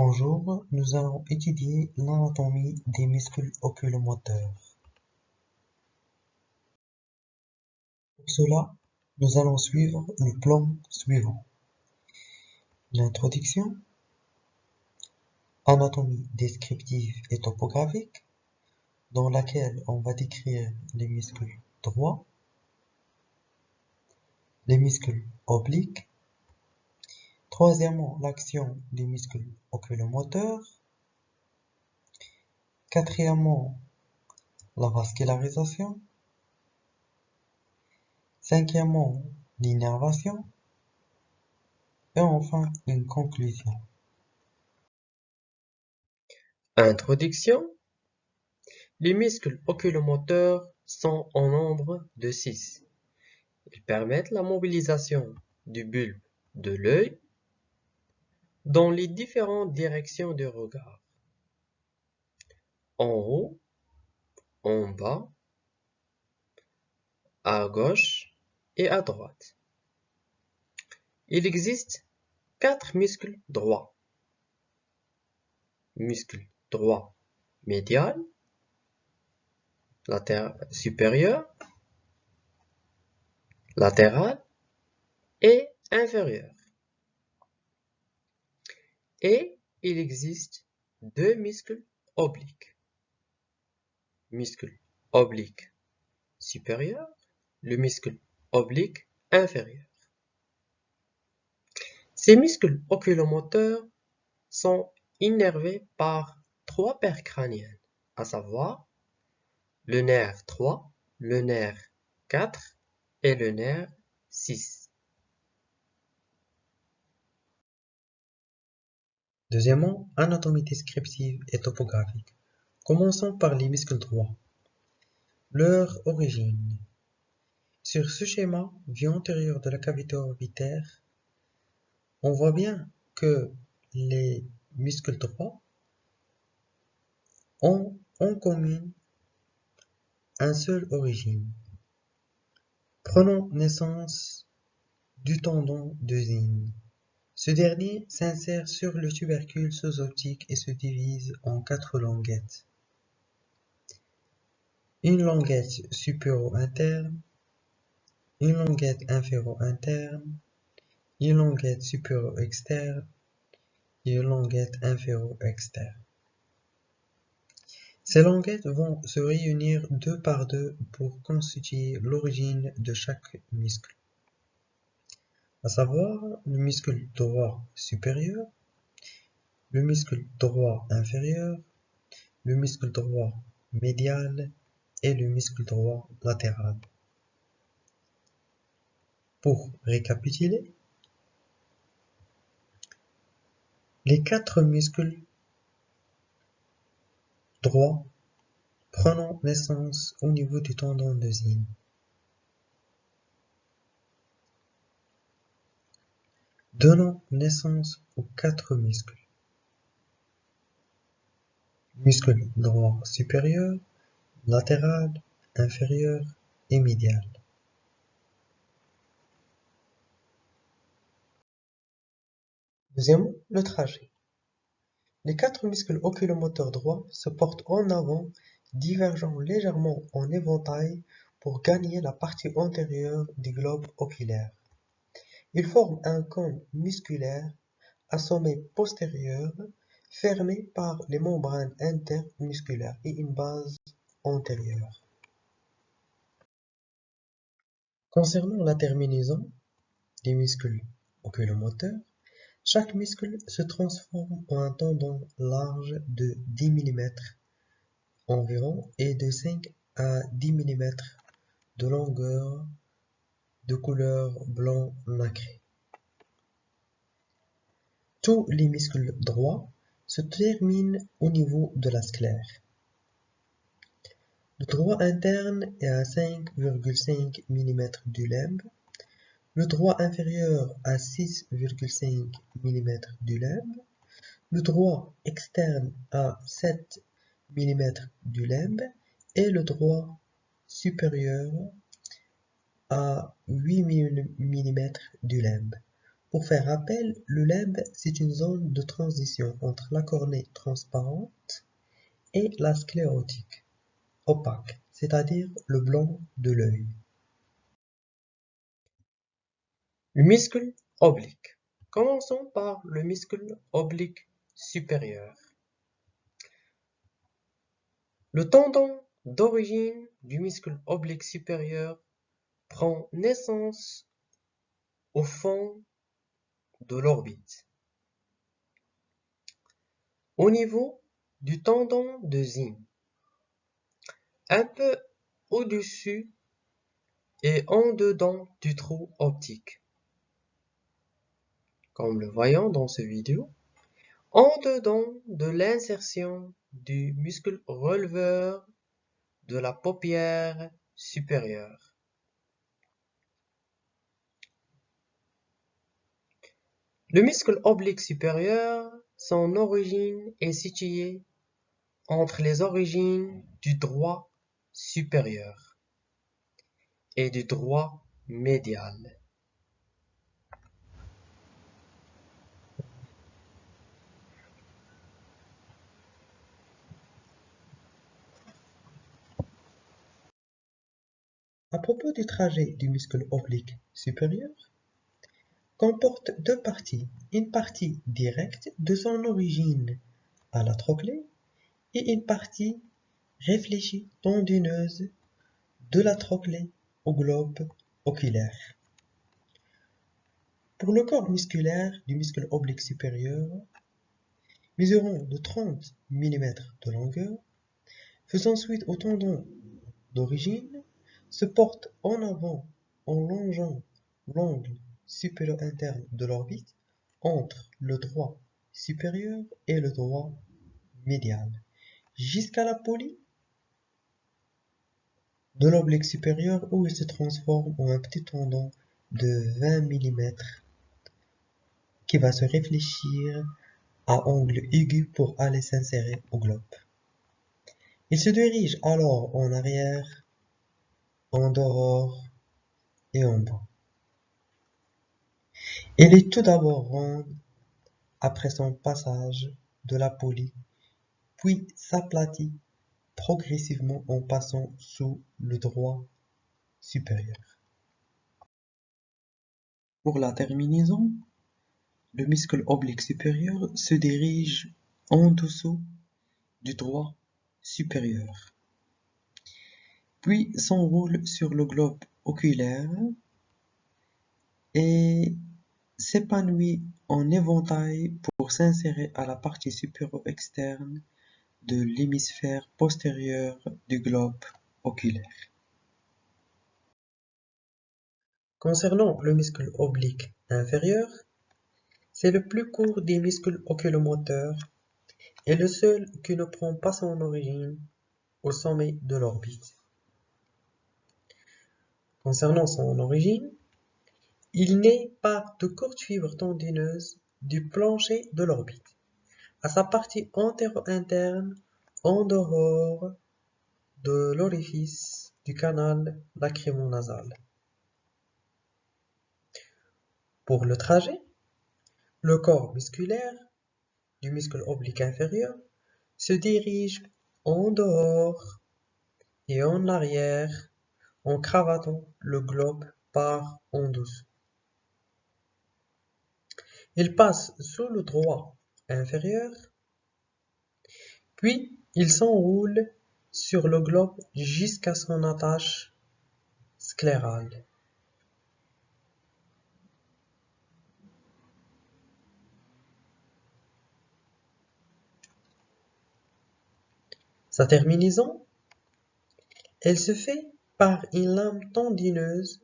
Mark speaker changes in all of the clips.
Speaker 1: Bonjour, nous allons étudier l'anatomie des muscles oculomoteurs. Pour cela, nous allons suivre le plan suivant. L'introduction, anatomie descriptive et topographique, dans laquelle on va décrire les muscles droits, les muscles obliques, Troisièmement, l'action des muscles oculomoteurs. Quatrièmement, la vascularisation. Cinquièmement, l'innervation. Et enfin, une conclusion.
Speaker 2: Introduction. Les muscles oculomoteurs sont en nombre de 6. Ils permettent la mobilisation du bulbe de l'œil dans les différentes directions de regard. En haut, en bas, à gauche et à droite. Il existe quatre muscles droits. Muscle droit médial, latéral supérieur, latéral et inférieur. Et il existe deux muscles obliques. Muscle oblique supérieur, le muscle oblique inférieur. Ces muscles oculomoteurs sont innervés par trois paires crâniennes, à savoir le nerf 3, le nerf 4 et le nerf 6.
Speaker 1: Deuxièmement, anatomie descriptive et topographique. Commençons par les muscles droits. Leur origine. Sur ce schéma, vue antérieure de la cavité orbitaire, on voit bien que les muscles droits ont en commun un seul origine. Prenons naissance du tendon de. Ce dernier s'insère sur le tubercule sous-optique et se divise en quatre languettes. Une languette supéro-interne, une languette inféro-interne, une languette supéro-externe et une languette inféro-externe. Ces languettes vont se réunir deux par deux pour constituer l'origine de chaque muscle à savoir le muscle droit supérieur, le muscle droit inférieur, le muscle droit médial et le muscle droit latéral. Pour récapituler, les quatre muscles droits prenant naissance au niveau du tendon de Zinn. Donnant naissance aux quatre muscles. Muscle droit supérieur, latéral, inférieur et médial. Deuxièmement, le trajet. Les quatre muscles oculomoteurs droits se portent en avant, divergeant légèrement en éventail pour gagner la partie antérieure du globe oculaire. Ils forment un cône musculaire à sommet postérieur fermé par les membranes intermusculaires et une base antérieure. Concernant la terminaison des muscles oculomoteurs, chaque muscle se transforme en un tendon large de 10 mm environ et de 5 à 10 mm de longueur de couleur blanc nacré. Tous les muscles droits se terminent au niveau de la sclère. Le droit interne est à 5,5 mm du limbe, le droit inférieur à 6,5 mm du limbe, le droit externe à 7 mm du limbe et le droit supérieur à 8 mm du limbe. Pour faire rappel, le limbe, c'est une zone de transition entre la cornée transparente et la sclérotique, opaque, c'est-à-dire le blanc de l'œil.
Speaker 2: Le muscle oblique. Commençons par le muscle oblique supérieur. Le tendon d'origine du muscle oblique supérieur prend naissance au fond de l'orbite. Au niveau du tendon de Zinn, un peu au-dessus et en dedans du trou optique. Comme le voyons dans ce vidéo, en dedans de l'insertion du muscle releveur de la paupière supérieure. Le muscle oblique supérieur, son origine est située entre les origines du droit supérieur et du droit médial.
Speaker 1: À propos du trajet du muscle oblique supérieur, comporte deux parties, une partie directe de son origine à la trochlée et une partie réfléchie tendineuse de la trochlée au globe oculaire. Pour le corps musculaire du muscle oblique supérieur, mesurant de 30 mm de longueur, faisant suite au tendon d'origine, se porte en avant en longeant l'angle supérieur interne de l'orbite entre le droit supérieur et le droit médial jusqu'à la polie de l'oblique supérieur où il se transforme en un petit tendon de 20 mm qui va se réfléchir à angle aigu pour aller s'insérer au globe. Il se dirige alors en arrière, en dehors et en bas. Elle est tout d'abord ronde après son passage de la polie, puis s'aplatit progressivement en passant sous le droit supérieur. Pour la terminaison, le muscle oblique supérieur se dirige en dessous du droit supérieur, puis s'enroule sur le globe oculaire et s'épanouit en éventail pour s'insérer à la partie supérieure externe de l'hémisphère postérieur du globe oculaire. Concernant le muscle oblique inférieur, c'est le plus court des muscles oculomoteurs et le seul qui ne prend pas son origine au sommet de l'orbite. Concernant son origine, il naît par de courtes fibres tendineuses du plancher de l'orbite, à sa partie antéro-interne en dehors de l'orifice du canal lacrymonasal. Pour le trajet, le corps musculaire du muscle oblique inférieur se dirige en dehors et en arrière en cravatant le globe par en dessous. Il passe sous le droit inférieur, puis il s'enroule sur le globe jusqu'à son attache sclérale. Sa terminaison, elle se fait par une lame tendineuse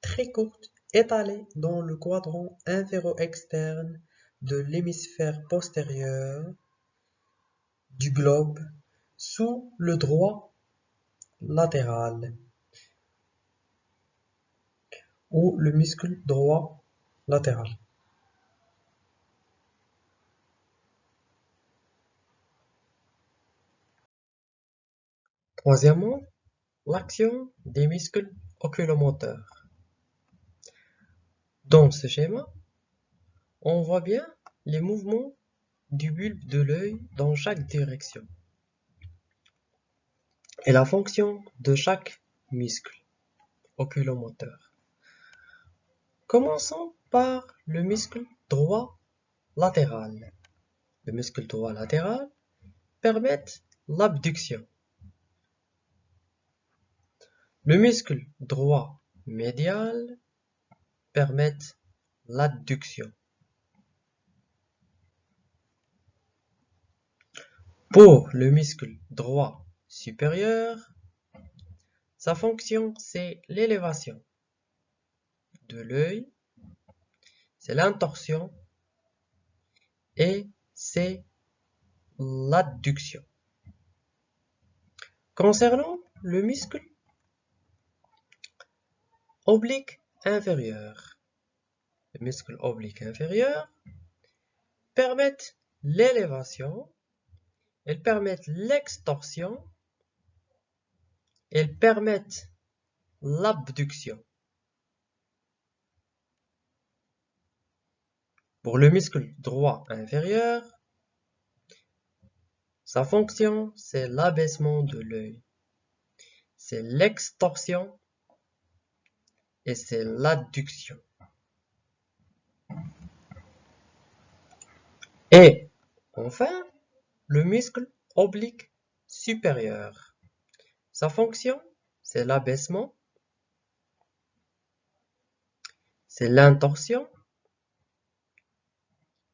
Speaker 1: très courte étalé dans le quadrant inféro-externe de l'hémisphère postérieur du globe sous le droit latéral ou le muscle droit latéral. Troisièmement, l'action des muscles oculomoteurs. Dans ce schéma, on voit bien les mouvements du bulbe de l'œil dans chaque direction et la fonction de chaque muscle oculomoteur. Commençons par le muscle droit latéral. Le muscle droit latéral permet l'abduction. Le muscle droit médial permet l'adduction. Pour le muscle droit supérieur, sa fonction c'est l'élévation de l'œil, c'est l'intorsion et c'est l'adduction. Concernant le muscle oblique inférieur, le muscle oblique inférieur permettent l'élévation, elles permettent l'extorsion, elles permettent l'abduction. Pour le muscle droit inférieur, sa fonction, c'est l'abaissement de l'œil. C'est l'extorsion et c'est l'adduction. Et enfin, le muscle oblique supérieur. Sa fonction, c'est l'abaissement, c'est l'intorsion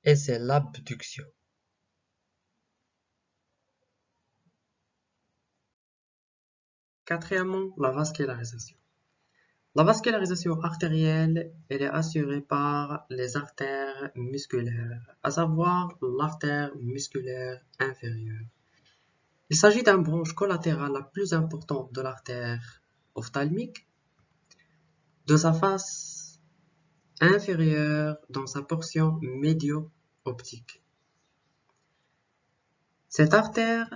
Speaker 1: et c'est l'abduction. Quatrièmement, la vascularisation. La vascularisation artérielle elle est assurée par les artères musculaires, à savoir l'artère musculaire inférieure. Il s'agit d'un branche collatérale la plus importante de l'artère ophtalmique, de sa face inférieure dans sa portion médio-optique. Cette artère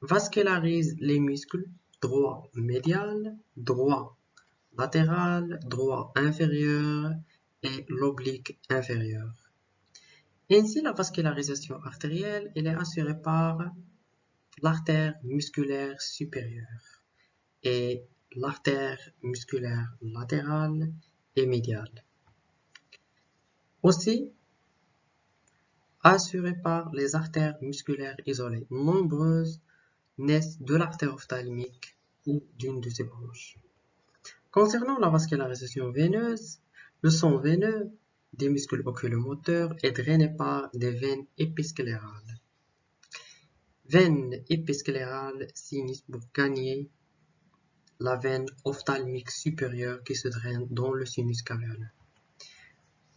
Speaker 1: vascularise les muscles droit médial, droit latéral, droit inférieur et l'oblique inférieur. Ainsi, la vascularisation artérielle est assurée par l'artère musculaire supérieure et l'artère musculaire latérale et médiale. Aussi, assurée par les artères musculaires isolées. Nombreuses naissent de l'artère ophtalmique ou d'une de ses branches. Concernant la vascularisation veineuse, le sang veineux des muscles oculomoteurs est drainé par des veines épisclérales. Veine épisclérale signifie pour gagner la veine ophtalmique supérieure qui se draine dans le sinus caverneux.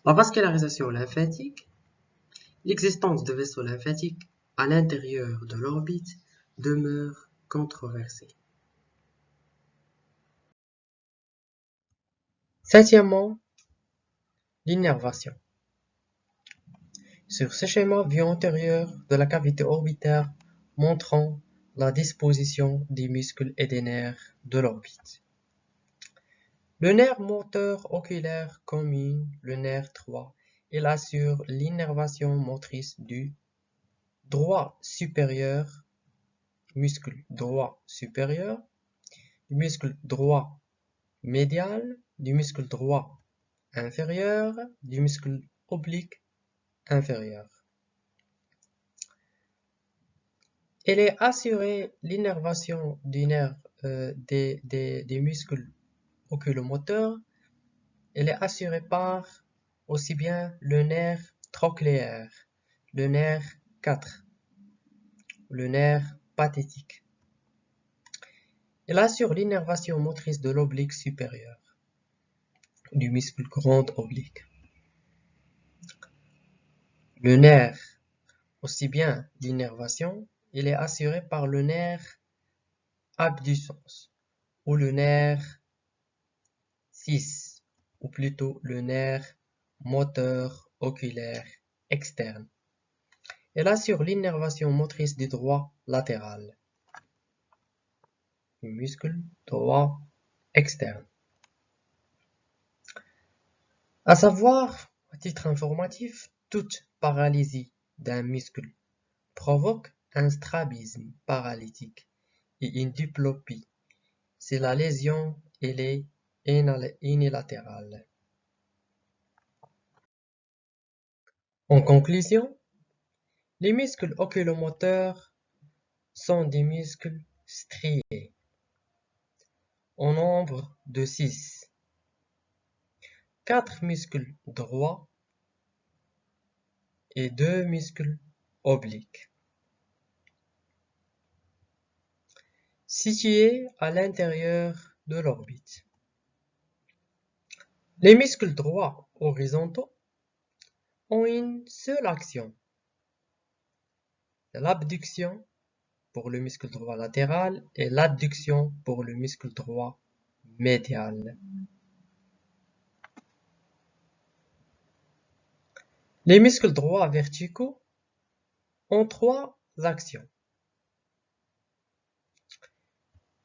Speaker 1: La vascularisation lymphatique, l'existence de vaisseaux lymphatiques à l'intérieur de l'orbite demeure controversée. Septièmement, l'innervation. Sur ce schéma vue antérieure de la cavité orbitaire montrant la disposition des muscles et des nerfs de l'orbite. Le nerf moteur oculaire commune, le nerf 3, il assure l'innervation motrice du droit supérieur, muscle droit supérieur, muscle droit médial, du muscle droit inférieur, du muscle oblique inférieur. Elle est assurée l'innervation du nerf euh, des, des, muscles oculomoteurs. Elle est assurée par aussi bien le nerf trochléaire, le nerf 4, le nerf pathétique. Elle assure l'innervation motrice de l'oblique supérieur, du muscle grand oblique. Le nerf, aussi bien l'innervation il est assuré par le nerf abducens ou le nerf 6 ou plutôt le nerf moteur oculaire externe. Il assure l'innervation motrice du droit latéral, du muscle droit externe. À savoir À titre informatif, toute paralysie d'un muscle provoque un strabisme paralytique et une diplopie si la lésion est unilatérale. En conclusion, les muscles oculomoteurs sont des muscles striés, en nombre de six. Quatre muscles droits et deux muscles obliques. Situés à l'intérieur de l'orbite. Les muscles droits horizontaux ont une seule action, l'abduction pour le muscle droit latéral et l'adduction pour le muscle droit médial. Les muscles droits verticaux ont trois actions.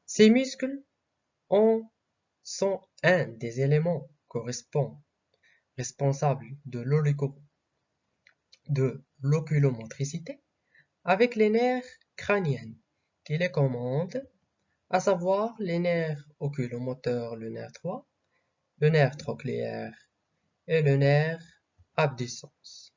Speaker 1: Ces muscles sont un des éléments correspondants responsables de de l'oculomotricité avec les nerfs crâniens qui les commandent, à savoir les nerfs oculomoteurs, le nerf 3, le nerf trochléaire et le nerf abducens.